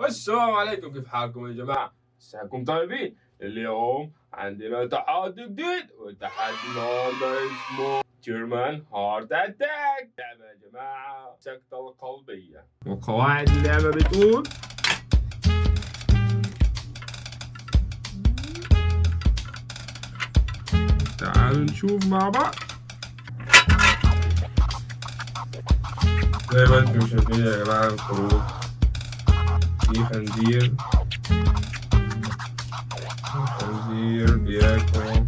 السلام عليكم كيف حالكم يا جماعة؟ مساكم طيبين؟ اليوم عندنا تحدي جديد والتحدي النهارده اسمه جيرمان هارت اتاك لعبة يا جماعة سكتة القلبية وقواعد اللعبة بتقول تعالوا نشوف مع بعض زي ما أنتم شايفين يا جماعة الخروج defender, fazer, virar com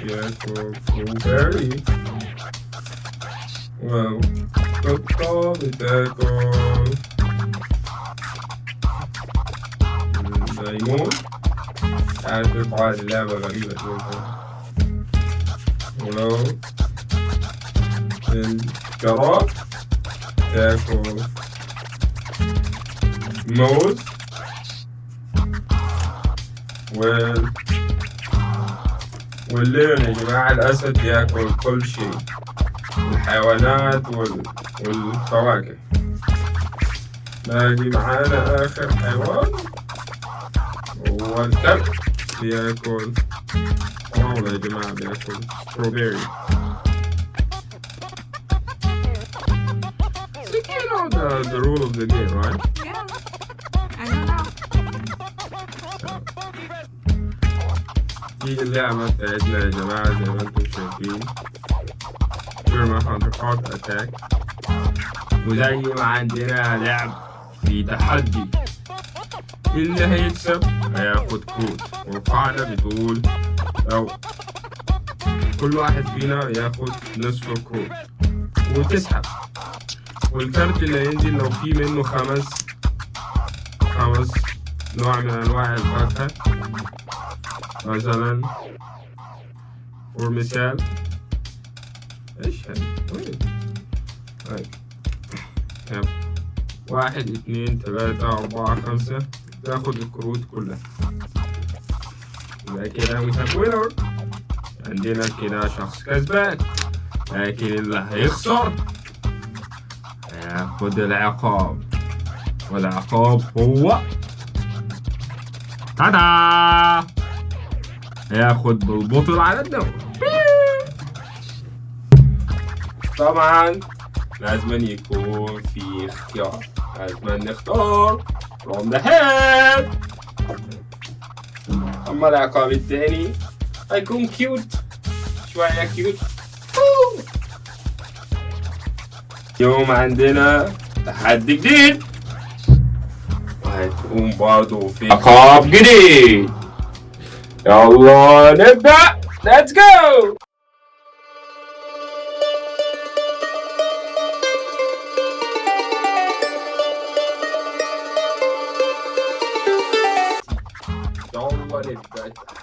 Jackal Blueberry. Well, don't call me Jackal. Diamond. Add the body level and the Hello. and. الجراد تاكل موز وال والليون يا جماعة الأسد ياكل كل شيء الحيوانات وال... والفواكه باقي معانا آخر حيوان هو الكلب. بياكل. فراولة يا جماعة بياكل. ستروبيري Know the, rule of the game, right? Yeah. I don't know. دي اللعبة بتاعتنا يا جماعة زي ما أنتم شايفين جيرمان هانتر هارت اتاك وزي ما عندنا لعب في تحدي اللي هيكسب هياخد كود والقاعدة بتقول أو كل واحد فينا ياخد نصف الكود وتسحب والكارت اللي هينزل لو في منه خمس خمس نوع من أنواع الفاكهة مثلا مثال إيش هذا؟ وين؟ هاي. يب. واحد اثنين ثلاثة أربعة خمسة تاخد الكروت كلها يبقى كده winner عندنا كده شخص كسبان لكن اللي هيخسر هياخد العقاب. والعقاب هو تادا هياخد بالبطل على الدوري طبعا لازم يكون في اختيار. لازم نختار the head أما العقاب الثاني هيكون كيوت شوية كيوت اليوم عندنا تحدي جديد. وهيكون برضه في عقاب جديد. يلا نبدأ. Let's go. يلا One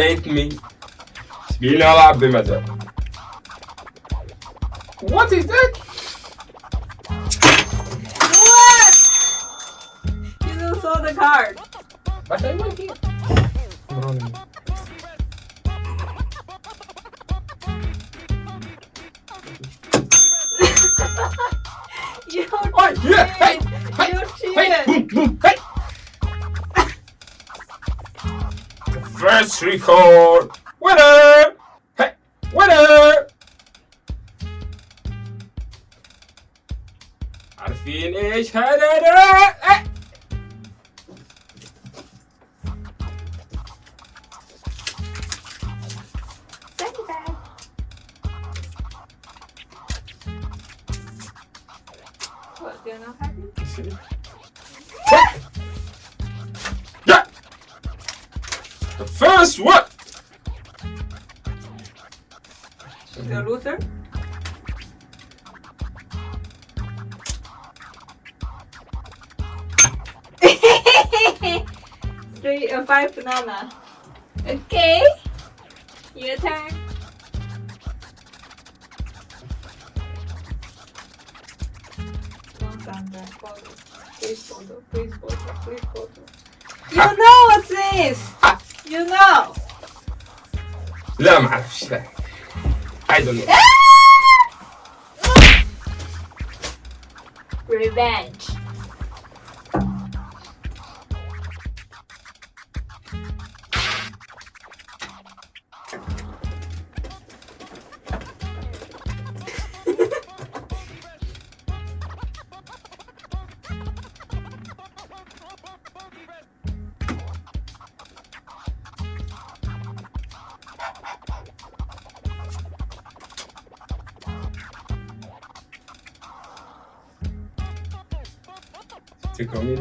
let me. What is that? What? You just saw the card. But I here. you oh, yeah! Hey! Hey! Hey! Boom! Boom! Hey! First record. Winner. Hey, winner. عارفين ايش هذا ده؟ إيه. Thank you, Dad. What, do you not happy? The first one. The loser? Three three or five banana. Okay. Your turn. One thunder. Photo. Please photo. Please photo. Please photo. You know what's this? لا ما أعرفش لا. عايز أقول ريفانج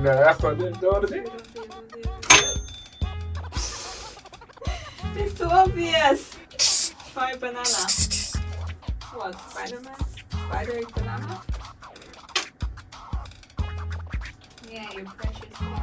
man. I saw this. It's too obvious. Five banana. What? Spider-Man? Spider-Banana? Yeah, you precious one.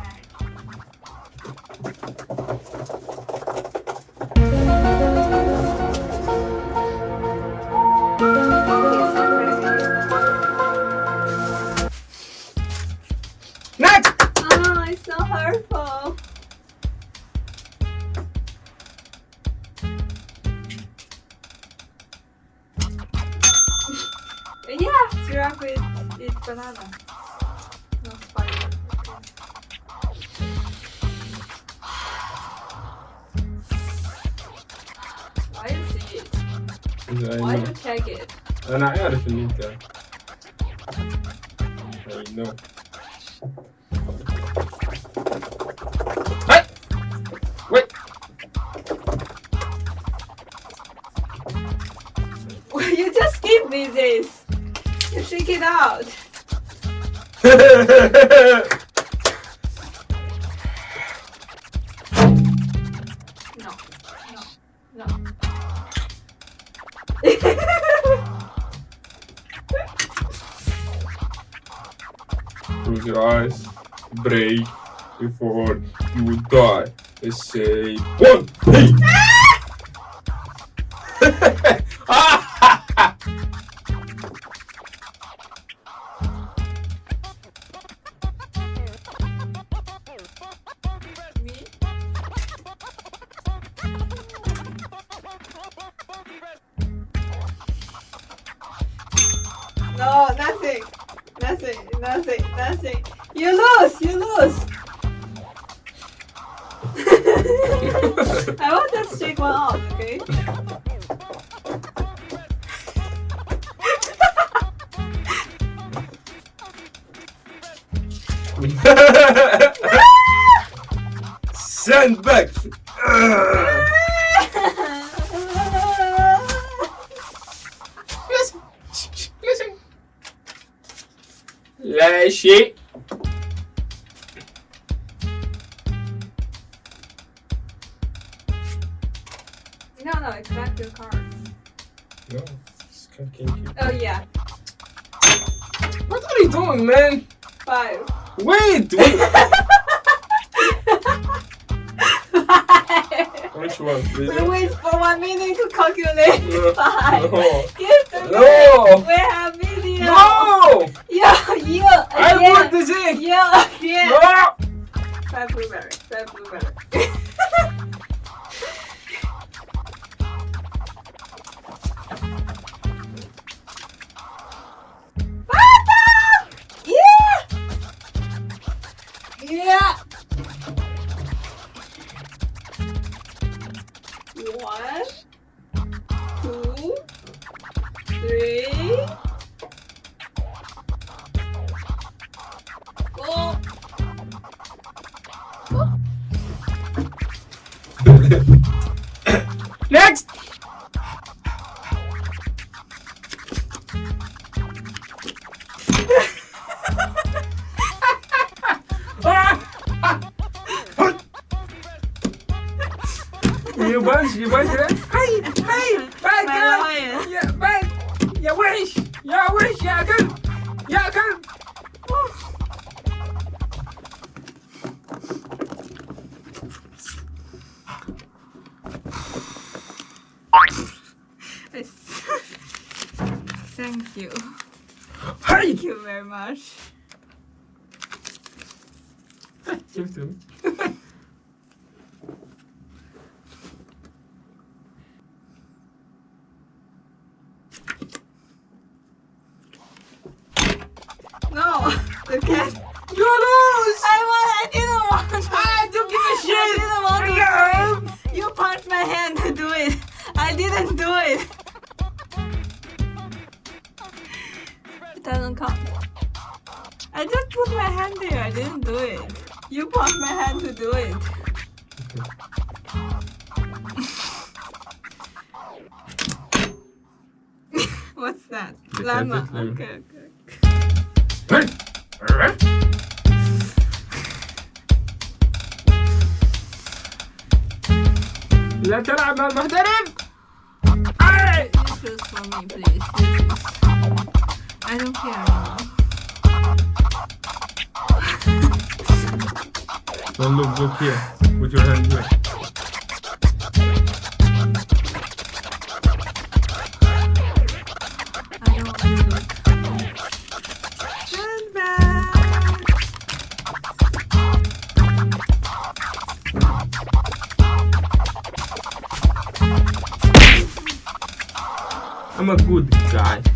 Giraffe is, eat banana. No spider. Why is it? Why do you tag it? Ana, eu I finita. Close your eyes, break before you die. Let's say one, You lose, you lose. I want to shake one out, okay? Send back. Listen, Oh yeah, What are you doing, man? five. Wait, wait. Which one? We one? wait for one minute to calculate No, five. no. Give to me. No. We have video. No! Yeah, you I again. want this in! Yeah, yeah. No! Five blueberry. Five blueberry. One, two, three, Thank you. Thank you very much. doesn't count. I just put my hand there, I didn't do it. You put my hand to do it. What's that? Llama. Okay, okay. لا تلعب مع المحترف! Hey! You choose for me. You choose. I don't care anymore. Don't look, look here. Put your hand here. I don't want to look. I'm a good guy.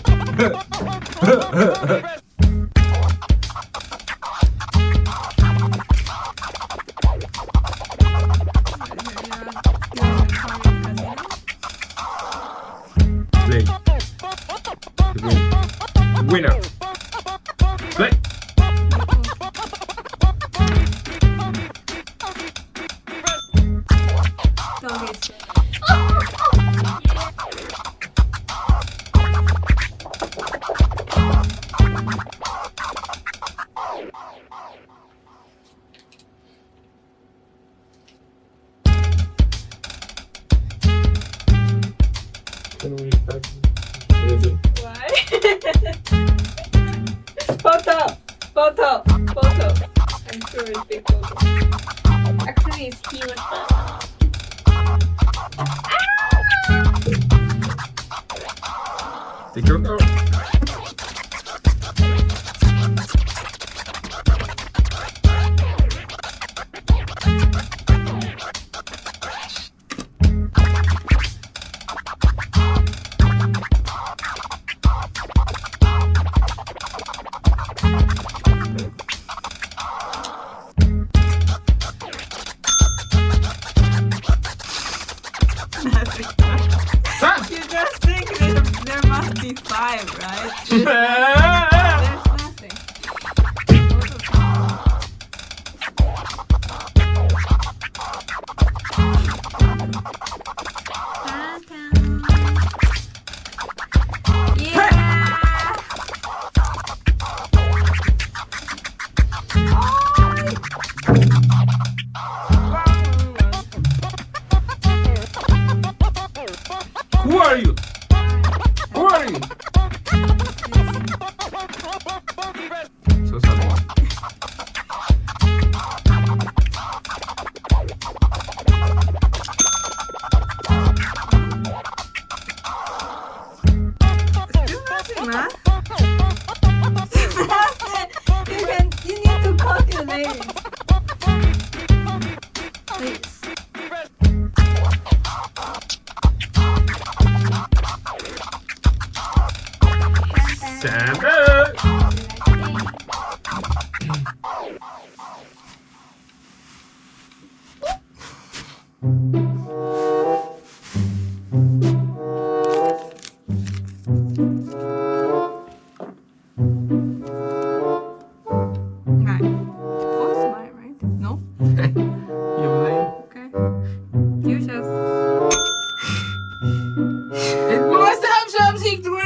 Take your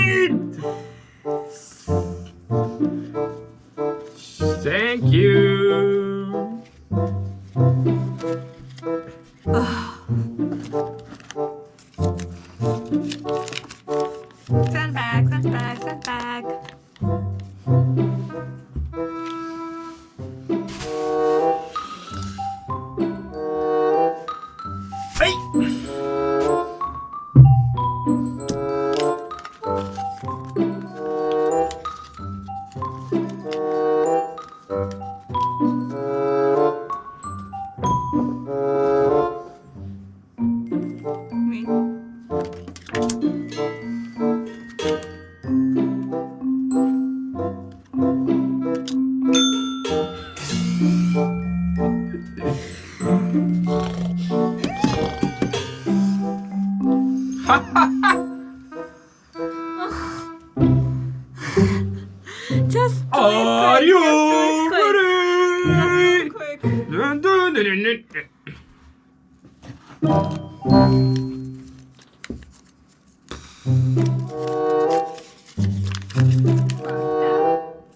Eat.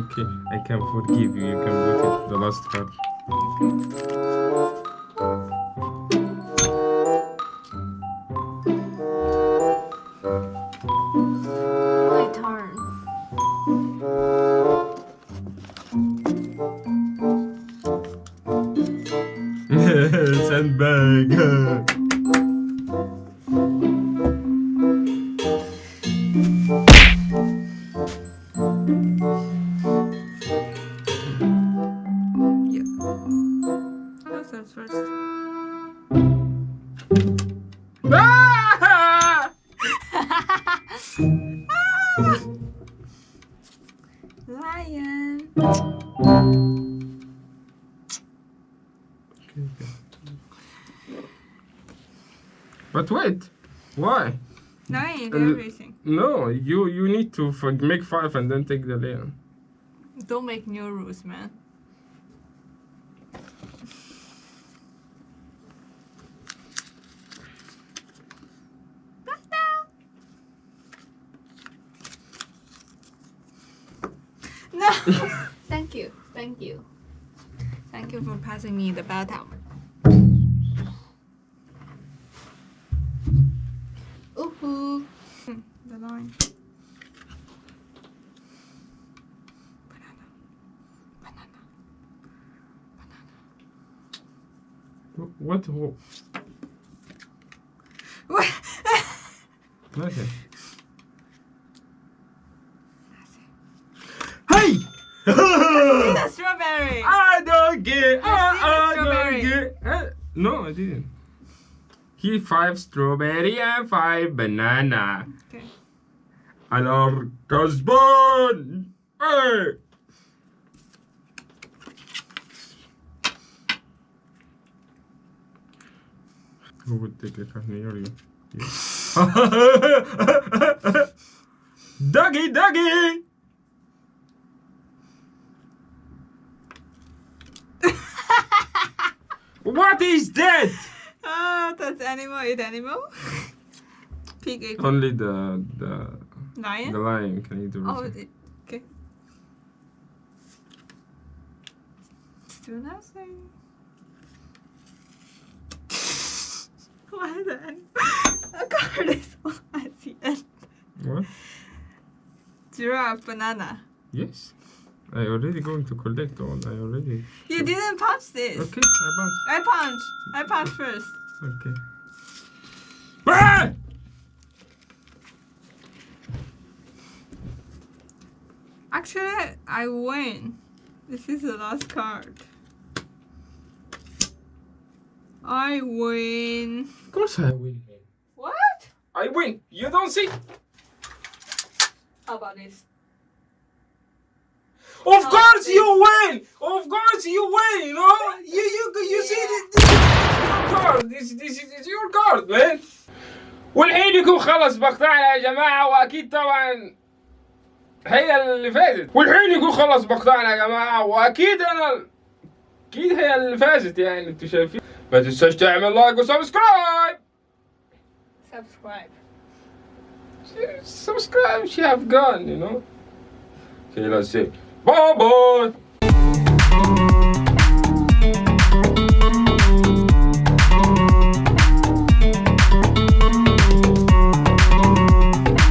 Okay, I can forgive you. You can put it the last card. Everything. No, you you need to for, make five and then take the lion. Don't make new rules, man. No. Thank you. Thank you. Thank you for passing me the baton. Line. Banana. Banana. Banana. What? what? What? Nothing. Hey! the strawberry. I don't get. I I, see the I strawberry. don't get. Uh, no, I didn't. He five strawberry and five banana. Okay. And our. Hey! Who would take a card near you? Doggy, doggy! what is that? Ah, that's animal eat animal. Pig eat Only the the lion. the lion can eat the Oh, root. it, okay. Still nothing. Why is the animal? A card is at the end. What? Giraffe banana. Yes. I already going to collect all. I already. You didn't punch this. Okay, I bounce. I punch. I punch first. Okay. Ah! Actually, I win This is the last card. I win. Of course I win. What? I win. You don't see. How about this? Of Oh, course this- you win. Of course you win. You know. You you you see Yeah. this, this is your card. This this is your card, man. والحين يكون خلص مقطعنا يا جماعة وأكيد طبعا هي اللي فازت. والحين يكون خلص مقطعنا يا جماعة وأكيد أنا أكيد هي اللي فازت يعني أنتوا شايفين؟ ما تنساش تعمل لايك وسبسكرايب سبسكرايب سبسكرايب شي افغان يو نو سي لا سي باي باي